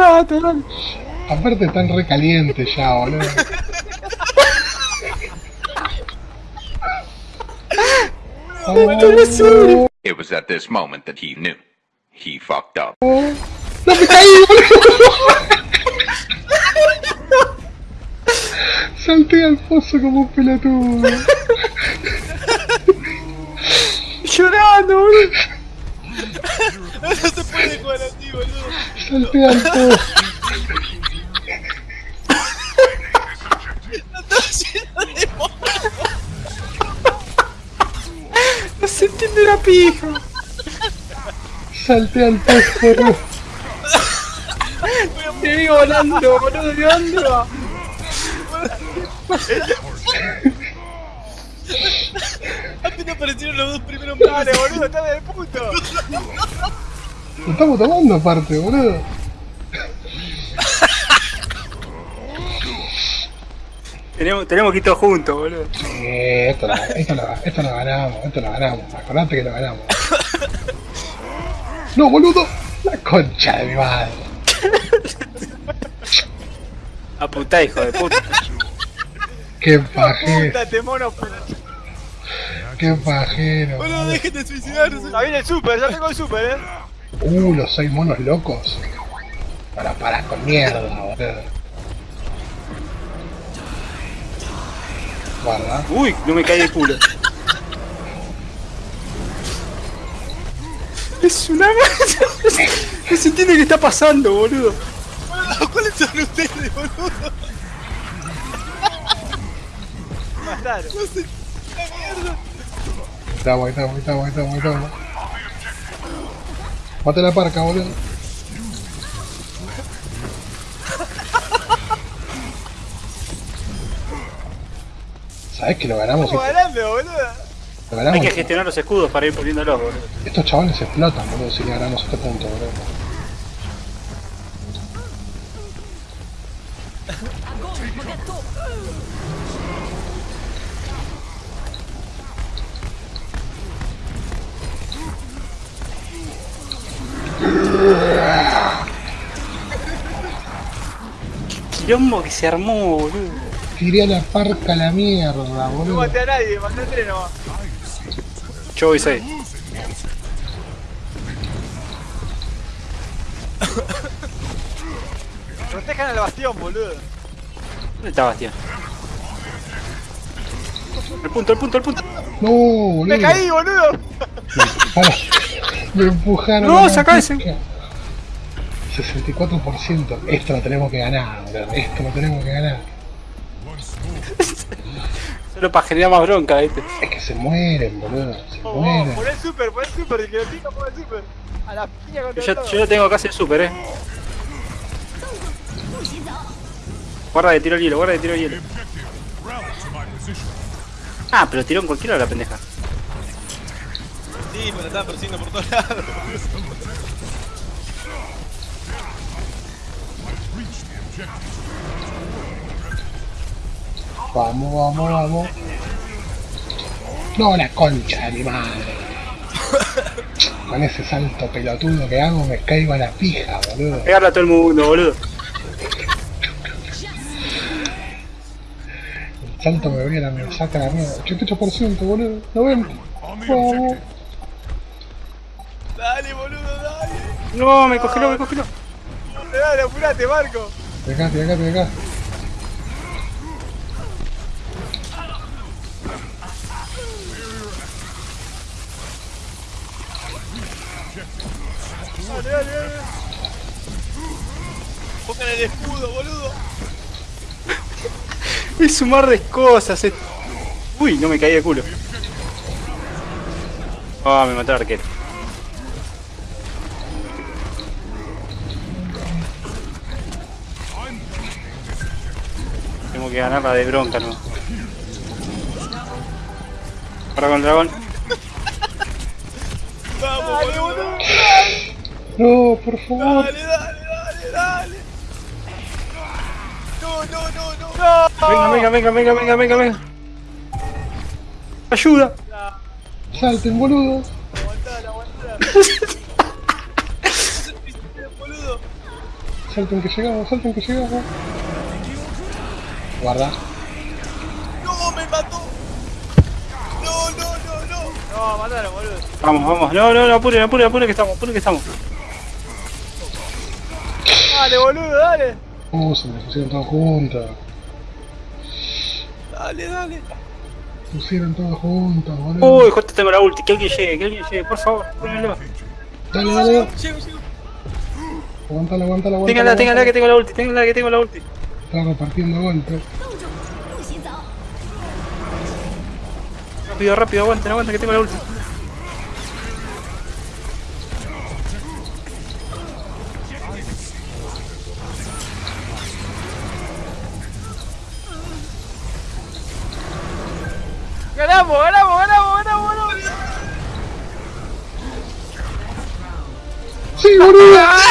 dale. Aparte están re calientes ya, boludo. Oh, It was at this moment that he knew. He fucked up. no me caí, boludo. Salté al pozo como un pelotudo. Llorando, boludo. No se puede jugar así, boludo. De monos. No se entiende la pija. Salté al pozo, boludo. Te vi volando, boludo. ¿De dónde va? Apenas aparecieron los dos primeros Dale, boludo, está de puto. Lo estamos tomando aparte, boludo. Tenemos, tenemos que ir todos juntos, boludo. Eh, esto, lo, esto, lo, esto lo ganamos, esto lo ganamos. Acordate que lo ganamos. No, boludo. La concha de mi madre. Aputá, hijo de puta. Qué pajero, Púntate, mono. qué pajero. Boludo, dejen de suicidarse. Ahí viene el super, ya tengo el super, eh. Uh, los seis monos locos. Para, para con mierda, boludo. Guarda. Uy, no me caí de culo. Es una mierda. No se entiende qué está pasando, boludo. ¿cuáles son ustedes, boludo? Mataron. No sé. ¡La mierda! Estamos, ahí estamos, ahí estamos, ahí estamos, ahí estamos. Mate la parca, boludo. ¿Sabés que lo ganamos? Estamos ganando, boludo. ganamos. Hay que gestionar los escudos para ir poniéndolos, boludo. Estos chavales explotan, boludo, si le ganamos este punto, boludo. Quilombo que se armó, boludo. Tiré a la parca a la mierda, No boludo. maté a nadie, maté a tres nomás. Yo voy 6. Protejan al bastión, boludo. ¿Dónde está Bastián? El punto, el punto, el punto. No, boludo. ¡Me caí, boludo! Me empujaron. No, a la sacá ese. pica. 64%. Esto lo tenemos que ganar, boludo. Esto lo tenemos que ganar. Solo para generar más bronca, ¿viste? Es que se mueren, boludo. Se Oh, mueren. pon el super, pon el super, el que lo pica, pon el super. A la piña contra Yo, todo. yo lo tengo casi el super, eh. Guarda de tiro el hielo, guarda de tiro el hielo. Ah, pero tiró en cualquiera la pendeja. Sí, pero estaba persiguiendo por todos lados. Vamos, vamos, vamos. No, la concha de mi madre. Con ese salto pelotudo que hago me caigo a la pija, boludo. Pegarle a todo el mundo, boludo. El salto me viene, me saca la mierda. 88%, boludo. ¿Lo ven? Vamos. Dale, boludo, dale. No, me congeló, me congeló. Dale, apurate, Marco. De acá, de acá, de acá. Dale, dale, dale. Pongan el escudo, boludo. Es un mar de cosas. es- Uy, no me caí de culo. Ah, me mató el arquero. Tengo que ganar la de bronca, ¿no? Ahora con el dragón. Vamos, boludo. No, por favor. Dale, dale, dale, dale. No, no, no, no. No. Venga, venga, venga, venga, venga, venga, venga. Ayuda. Salten, boludo. Aguantala, aguantala. boludo. salten que llegamos, salten que llegamos. Guarda. ¡No, me mató! ¡No, no, no, no! No, mataron, boludo. Vamos, vamos. No, no, no, apure, apure, apure que estamos, apure que estamos. Dale, boludo, dale. Uh, se me pusieron todos juntos. Dale, dale. Pusieron todos juntos, boludo. Uy, justo tengo la ulti. Que alguien llegue, que alguien llegue, por favor, pónganlo. Dale, dale. Llego, llego. Aguantala, aguantala, aguantala. Ténganla, ténganla que tengo la ulti, ténganla que tengo la ulti. Está repartiendo golpes. Rápido, rápido, aguanten, aguanten que tengo la ulti. Ganamos, ganamos, ganamos, ganamos, ganamos. ¡Sí, boludo!